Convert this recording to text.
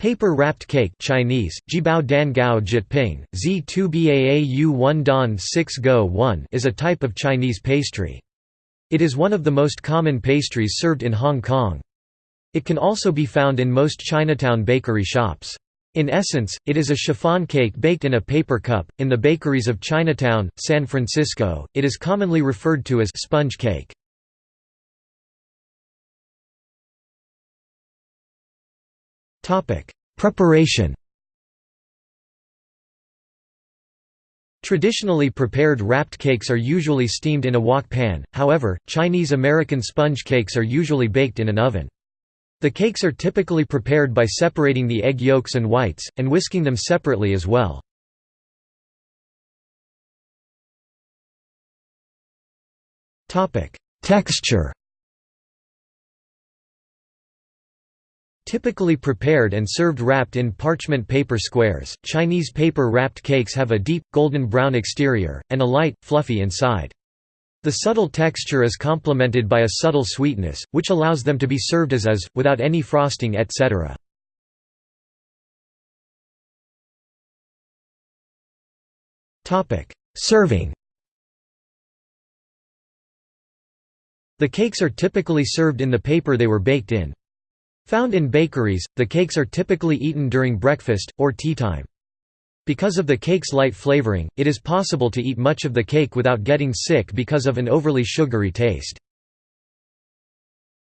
Paper wrapped cake Chinese, Jibao Dan Gao Jyutping, Z2BAAU 1 Dan 6 Go 1 is a type of Chinese pastry. It is one of the most common pastries served in Hong Kong. It can also be found in most Chinatown bakery shops. In essence, it is a chiffon cake baked in a paper cup. In the bakeries of Chinatown, San Francisco, it is commonly referred to as sponge cake. Preparation Traditionally prepared wrapped cakes are usually steamed in a wok pan, however, Chinese-American sponge cakes are usually baked in an oven. The cakes are typically prepared by separating the egg yolks and whites, and whisking them separately as well. Texture Typically prepared and served wrapped in parchment paper squares, Chinese paper wrapped cakes have a deep, golden brown exterior, and a light, fluffy inside. The subtle texture is complemented by a subtle sweetness, which allows them to be served as is, without any frosting etc. Serving The cakes are typically served in the paper they were baked in. Found in bakeries, the cakes are typically eaten during breakfast, or tea time. Because of the cake's light flavoring, it is possible to eat much of the cake without getting sick because of an overly sugary taste.